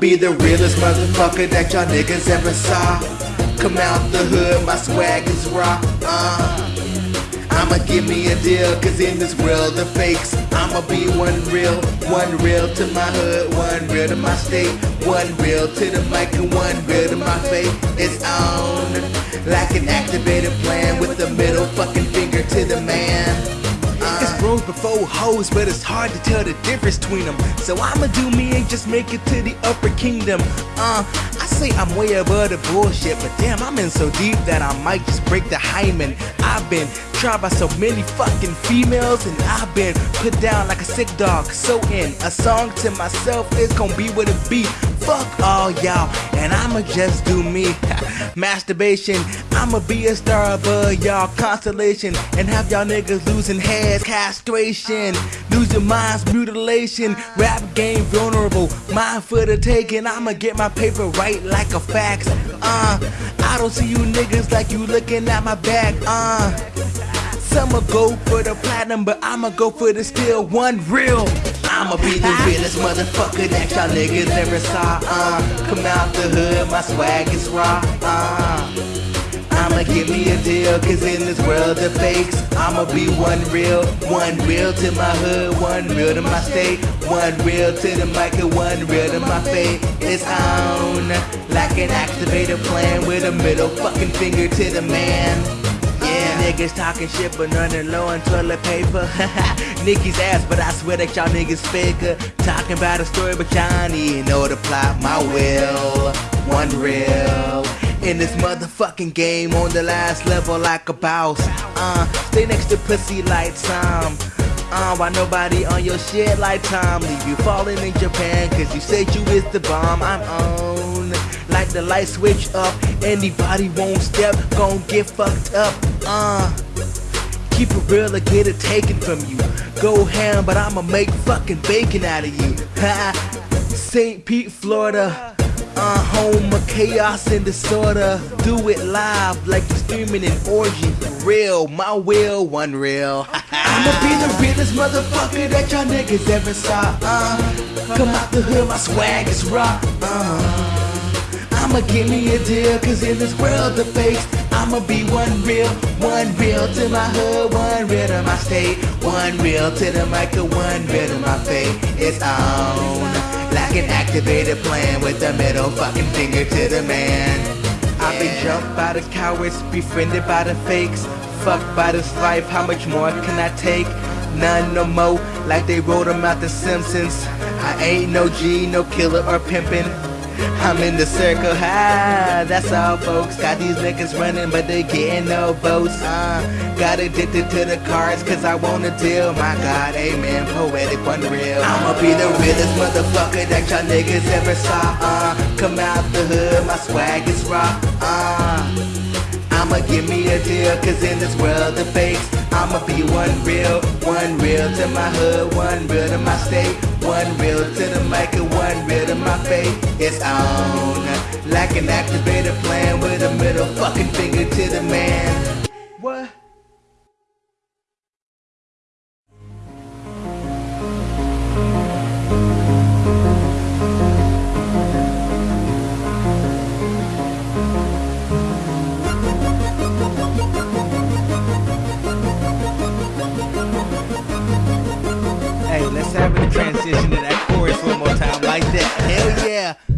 be the realest motherfucker that y'all niggas ever saw. Come out the hood, my swag is raw. Uh. I'ma give me a deal, cause in this world of fakes, I'ma be one real, one real to my hood, one real to my state, one real to the mic, and one real to my faith. It's on, like an activated plan with the middle fucking finger to the man. It's before hoes, but it's hard to tell the difference between them. So I'ma do me and just make it to the upper kingdom. Uh, I say I'm way above the bullshit, but damn, I'm in so deep that I might just break the hymen. I've been tried by so many fucking females, and I've been put down like a sick dog. So in a song to myself, it's gonna be what it be. Fuck all y'all, and I'ma just do me. Masturbation, I'ma be a star above y'all constellation, and have y'all niggas losing heads, castration, losing minds, mutilation. Rap game vulnerable, mind for the taking. I'ma get my paper right like a fax. Uh, I don't see you niggas like you looking at my back. Uh. Some'll go for the platinum, but I'ma go for the still one real. I'ma be the realest motherfucker that y'all niggas ever saw. Uh, come out the hood, my swag is raw. Uh, I'ma give me a deal, cause in this world of fakes, I'ma be one real, one real to my hood, one real to my state, one real to the mic, and one real to my fate. It's on, like an activated plan with a middle fucking finger to the man. Niggas talking shit but running low on toilet paper. Nicki's ass, but I swear that y'all niggas faker. Talking about a story, but y'all even know the plot. My will, one real. In this motherfucking game on the last level like a boss. Uh, stay next to pussy like Tom. Uh, why nobody on your shit like Tom? Leave you falling in Japan, cause you said you is the bomb. I'm on. Like the light switch up, anybody won't step, gon' get fucked up. Uh, keep it real or get it taken from you. Go ham, but I'ma make fucking bacon out of you. Ha! St. Pete, Florida. Uh, home of chaos and disorder. Do it live like you're streaming an orgy for real. My will, one real. I'ma be the realest motherfucker that y'all niggas ever saw. Uh, come out the hood, my swag is raw. Uh, I'ma give me a deal, cause in this world of fakes, I'ma be one real, one real to my hood, one real to my state, one real to the mic, and one real to my fate. It's on. Like an activated plan with the middle fucking finger to the man. I've been jumped by the cowards, befriended by the fakes. Fucked by this life, how much more can I take? None no more, like they wrote them out the Simpsons. I ain't no G, no killer or pimpin'. I'm in the circle, ha, that's all folks. Got these niggas running but they getting no votes, uh Got addicted to the cards cause I want a deal. My god, amen, poetic, unreal. I'ma be the realest motherfucker that y'all niggas ever saw, uh. Come out the hood, my swag is raw, uh I'ma give me a deal, cause in this world of fakes, I'ma be one real, one real to my hood, one real to my state, one real to the mic, and one real to my fate. It's on, like an activated plan with a middle fucking finger to the man. Hey, let's have the transition to that chorus one more time like that. Hell yeah.